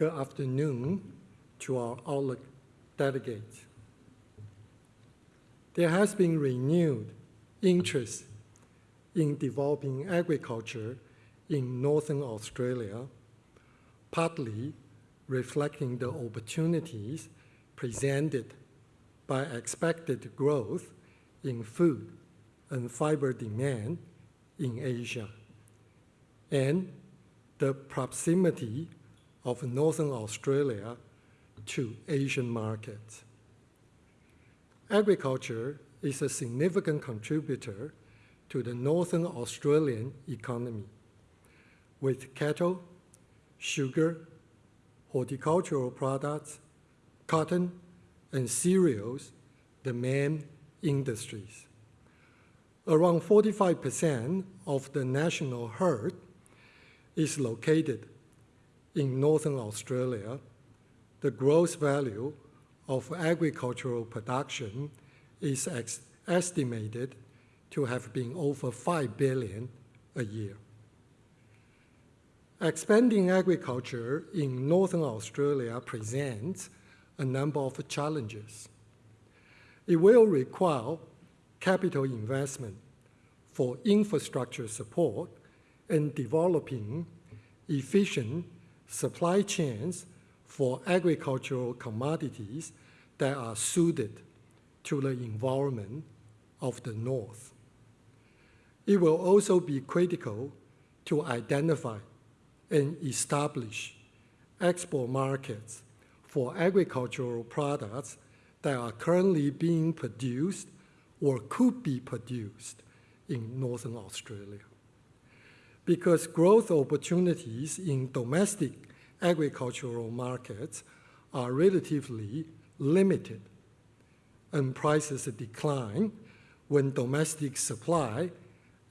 Good afternoon to our Outlook delegates. There has been renewed interest in developing agriculture in Northern Australia, partly reflecting the opportunities presented by expected growth in food and fiber demand in Asia, and the proximity of Northern Australia to Asian markets. Agriculture is a significant contributor to the Northern Australian economy, with cattle, sugar, horticultural products, cotton, and cereals the main industries. Around 45% of the national herd is located in Northern Australia. The gross value of agricultural production is estimated to have been over 5 billion a year. Expanding agriculture in Northern Australia presents a number of challenges. It will require capital investment for infrastructure support and developing efficient supply chains for agricultural commodities that are suited to the environment of the North. It will also be critical to identify and establish export markets for agricultural products that are currently being produced or could be produced in Northern Australia. Because growth opportunities in domestic agricultural markets are relatively limited and prices decline when domestic supply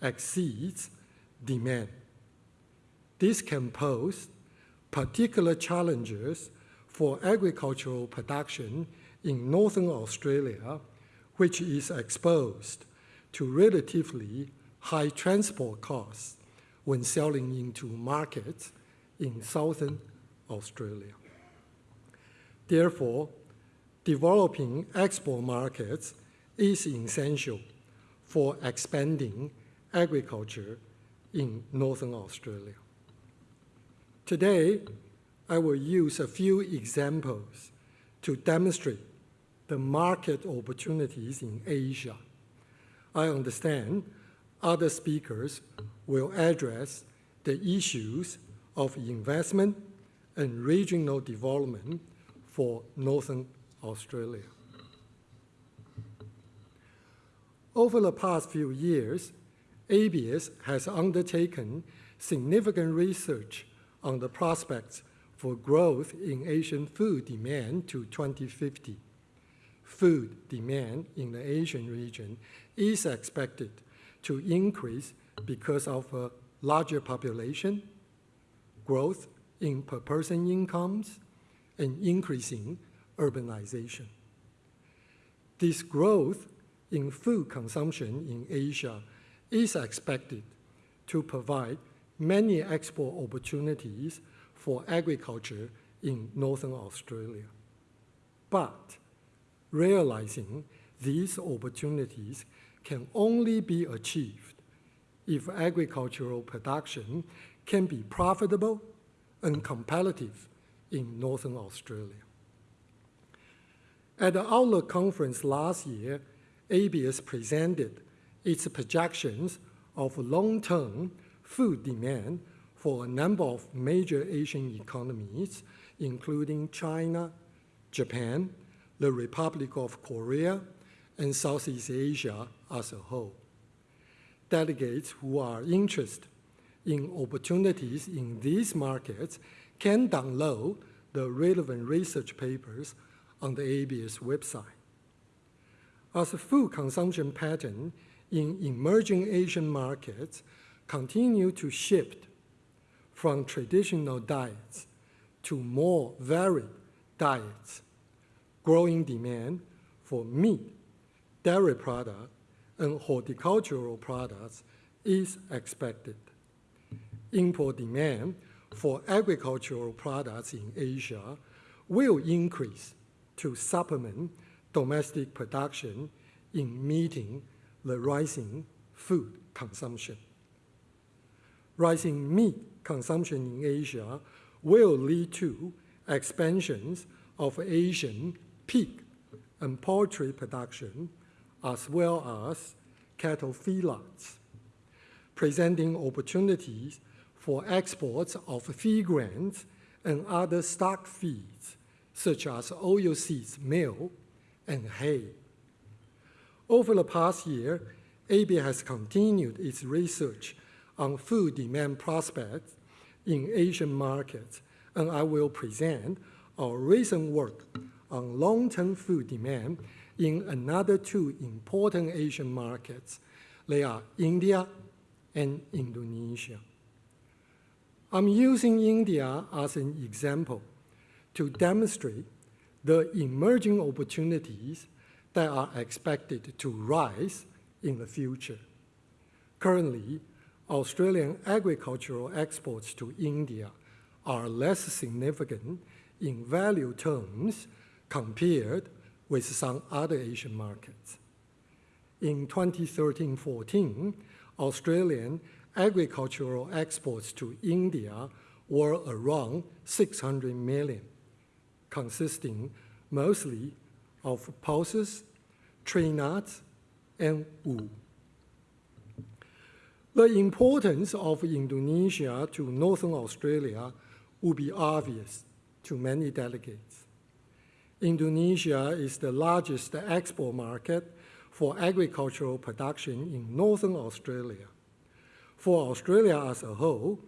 exceeds demand. This can pose particular challenges for agricultural production in Northern Australia, which is exposed to relatively high transport costs when selling into markets in Southern Australia. Therefore, developing export markets is essential for expanding agriculture in Northern Australia. Today, I will use a few examples to demonstrate the market opportunities in Asia. I understand other speakers will address the issues of investment and regional development for Northern Australia. Over the past few years, ABARES has undertaken significant research on the prospects for growth in Asian food demand to 2050. Food demand in the Asian region is expected to increase because of a larger population, growth in per-person incomes, and increasing urbanization. This growth in food consumption in Asia is expected to provide many export opportunities for agriculture in Northern Australia. But realizing these opportunities can only be achieved if agricultural production can be profitable and competitive in Northern Australia. At the Outlook conference last year, ABARES presented its projections of long-term food demand for a number of major Asian economies, including China, Japan, the Republic of Korea, and Southeast Asia as a whole. Delegates who are interested in opportunities in these markets can download the relevant research papers on the ABARES website. As food consumption pattern in emerging Asian markets continue to shift from traditional diets to more varied diets, growing demand for meat, dairy products, and horticultural products is expected. Import demand for agricultural products in Asia will increase to supplement domestic production in meeting the rising food consumption. Rising meat consumption in Asia will lead to expansions of Asian pig and poultry production, as well as cattle feedlots, presenting opportunities for exports of feed grains and other stock feeds, such as oilseeds meal and hay. Over the past year, ABARES has continued its research on food demand prospects in Asian markets, and I will present our recent work on long-term food demand in another two important Asian markets. They are India and Indonesia. I'm using India as an example to demonstrate the emerging opportunities that are expected to rise in the future. Currently, Australian agricultural exports to India are less significant in value terms compared with some other Asian markets. In 2013-14, Australian agricultural exports to India were around 600 million, consisting mostly of pulses, tree nuts, and wool. The importance of Indonesia to Northern Australia will be obvious to many delegates. Indonesia is the largest export market for agricultural production in Northern Australia. For Australia as a whole,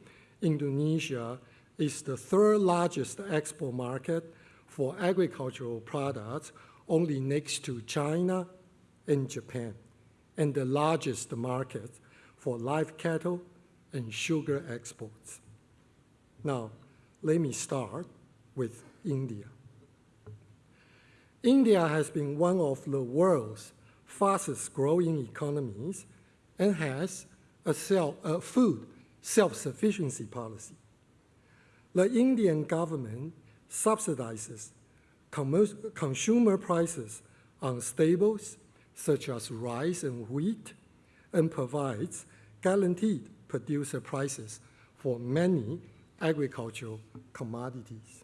Indonesia is the third largest export market for agricultural products only next to China and Japan, and the largest market for live cattle and sugar exports. Now, let me start with India. India has been one of the world's fastest growing economies and has a, self, a food self-sufficiency policy. The Indian government subsidizes consumer prices on staples such as rice and wheat and provides guaranteed producer prices for many agricultural commodities.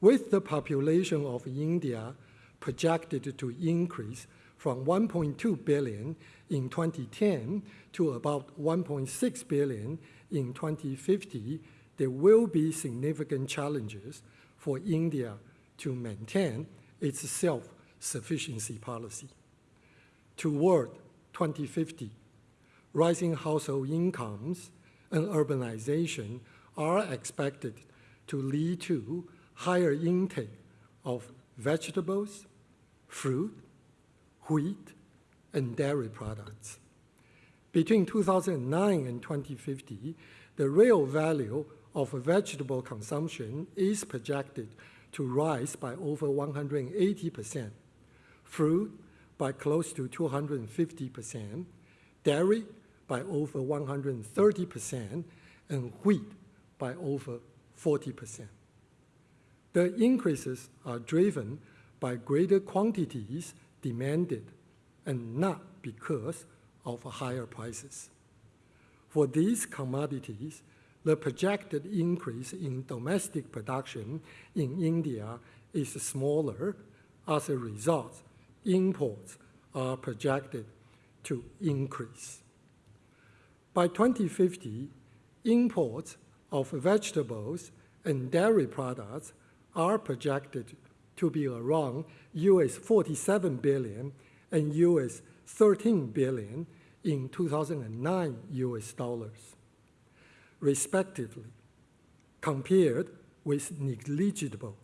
With the population of India projected to increase from 1.2 billion in 2010 to about 1.6 billion in 2050, there will be significant challenges for India to maintain its self-sufficiency policy. Toward 2050, rising household incomes and urbanization are expected to lead to higher intake of vegetables, fruit, wheat, and dairy products. Between 2009 and 2050, the real value of vegetable consumption is projected to rise by over 180%, fruit by close to 250%, dairy by over 130%, and wheat by over 40%. The increases are driven by greater quantities demanded and not because of higher prices. For these commodities, the projected increase in domestic production in India is smaller. As a result, imports are projected to increase. By 2050, imports of vegetables and dairy products are projected to be around US 47 billion and US 13 billion in 2009 US dollars, respectively, compared with negligible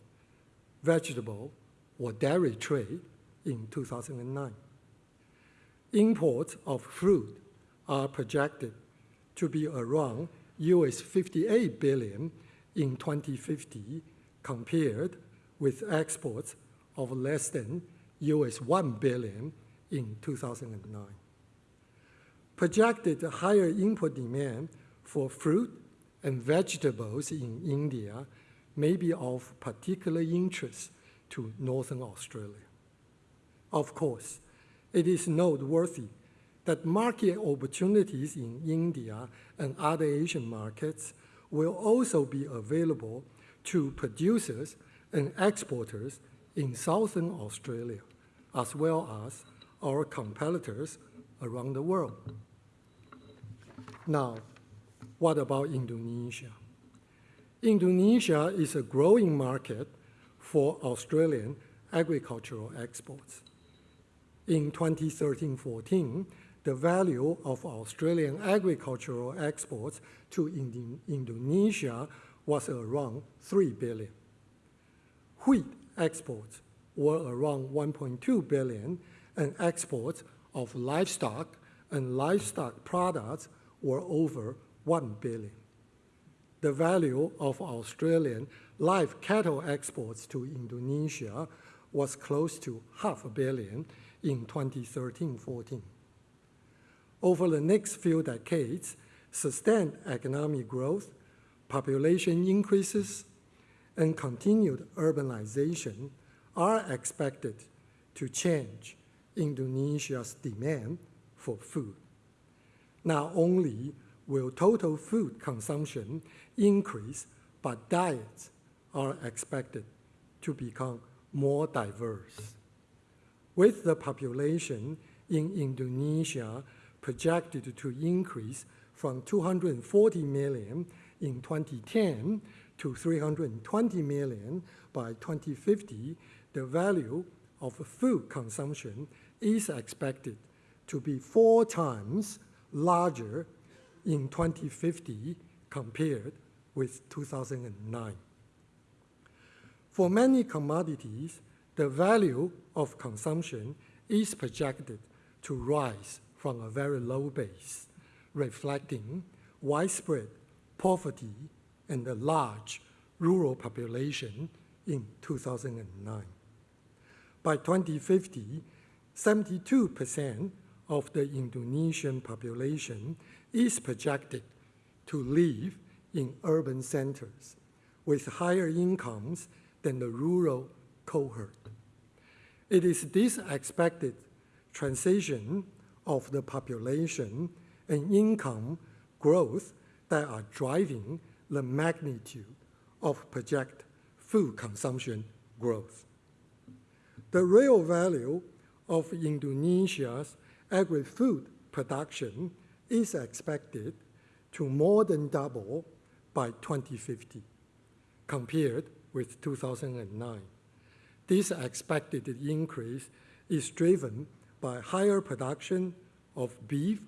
vegetable or dairy trade in 2009. Imports of fruit are projected to be around US 58 billion in 2050 compared with exports of less than US 1 billion in 2009. Projected higher import demand for fruit and vegetables in India may be of particular interest to Northern Australia. Of course, it is noteworthy that market opportunities in India and other Asian markets will also be available to producers and exporters in Southern Australia, as well as our competitors around the world. Now, what about Indonesia? Indonesia is a growing market for Australian agricultural exports. In 2013-14, the value of Australian agricultural exports to Indonesia was around 3 billion. Wheat exports were around 1.2 billion, and exports of livestock and livestock products were over 1 billion. The value of Australian live cattle exports to Indonesia was close to half a billion in 2013-14. Over the next few decades, sustained economic growth, population increases, and continued urbanization are expected to change Indonesia's demand for food. Not only will total food consumption increase, but diets are expected to become more diverse. With the population in Indonesia projected to increase from 240 million in 2010 to 320 million by 2050, the value of food consumption is expected to be four times larger in 2050 compared with 2009. For many commodities, the value of consumption is projected to rise from a very low base, reflecting widespread poverty and a large rural population in 2009. By 2050, 72% of the Indonesian population is projected to live in urban centers with higher incomes than the rural cohort. It is this expected transition of the population and income growth that are driving the magnitude of projected food consumption growth. The real value of Indonesia's agri-food production is expected to more than double by 2050 compared with 2009. This expected increase is driven by higher production of beef,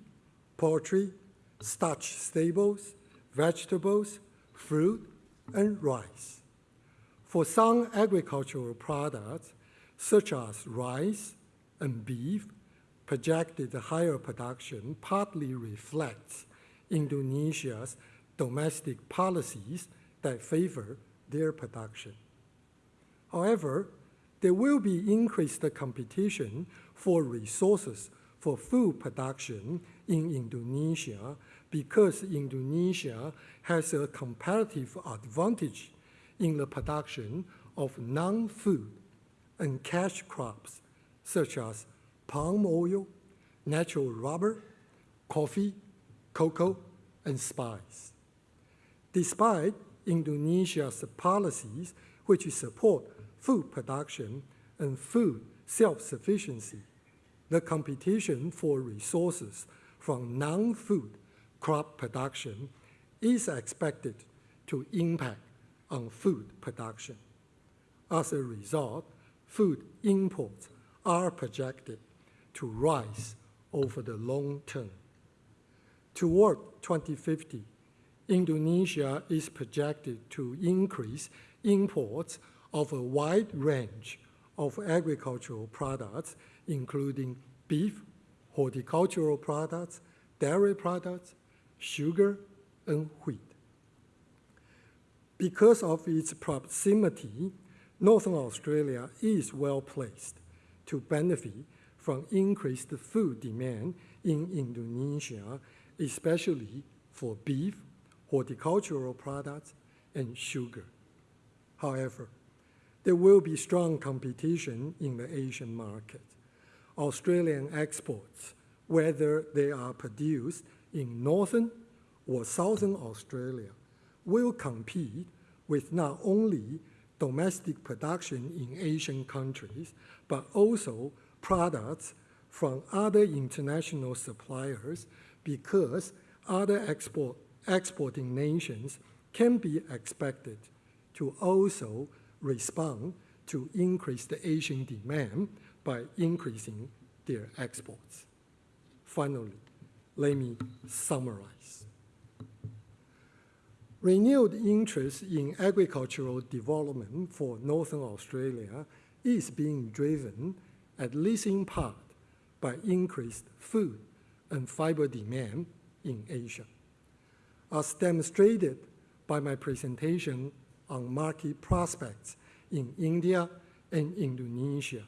poultry, starch staples, vegetables, fruit, and rice. For some agricultural products, such as rice and beef, projected higher production partly reflects Indonesia's domestic policies that favor their production. However, there will be increased competition for resources for food production in Indonesia because Indonesia has a comparative advantage in the production of non-food and cash crops such as palm oil, natural rubber, coffee, cocoa, and spice. Despite Indonesia's policies which support food production and food self-sufficiency, the competition for resources from non-food crop production is expected to impact on food production. As a result, food imports are projected to rise over the long term. Toward 2050, Indonesia is projected to increase imports of a wide range of agricultural products, including beef, horticultural products, dairy products, sugar, and wheat. Because of its proximity, Northern Australia is well placed to benefit from increased food demand in Indonesia, especially for beef, horticultural products, and sugar. However, there will be strong competition in the Asian market. Australian exports, whether they are produced in northern or southern Australia, will compete with not only domestic production in Asian countries, but also products from other international suppliers because other export, exporting nations can be expected to also respond to increased Asian demand by increasing their exports. Finally, let me summarize. Renewed interest in agricultural development for Northern Australia is being driven, at least in part, by increased food and fiber demand in Asia. As demonstrated by my presentation on market prospects in India and Indonesia,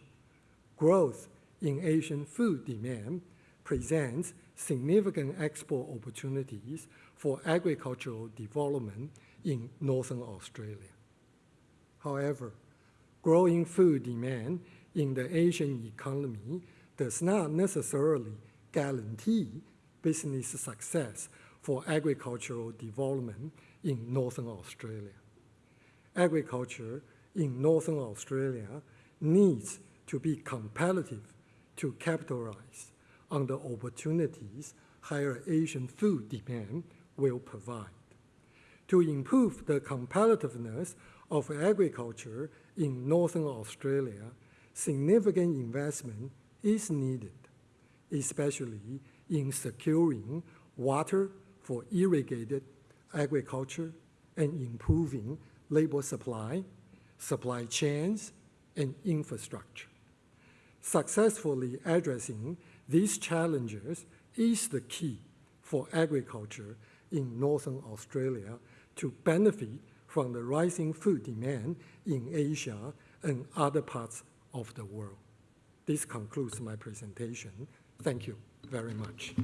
growth in Asian food demand presents significant export opportunities for agricultural development in Northern Australia. However, growing food demand in the Asian economy does not necessarily guarantee business success for agricultural development in Northern Australia. Agriculture in Northern Australia needs to be competitive to capitalize on the opportunities higher Asian food demand will provide. To improve the competitiveness of agriculture in Northern Australia, significant investment is needed, especially in securing water for irrigated agriculture and improving labor supply, supply chains, and infrastructure. Successfully addressing these challenges is the key for agriculture in Northern Australia to benefit from the rising food demand in Asia and other parts of the world. This concludes my presentation. Thank you very much.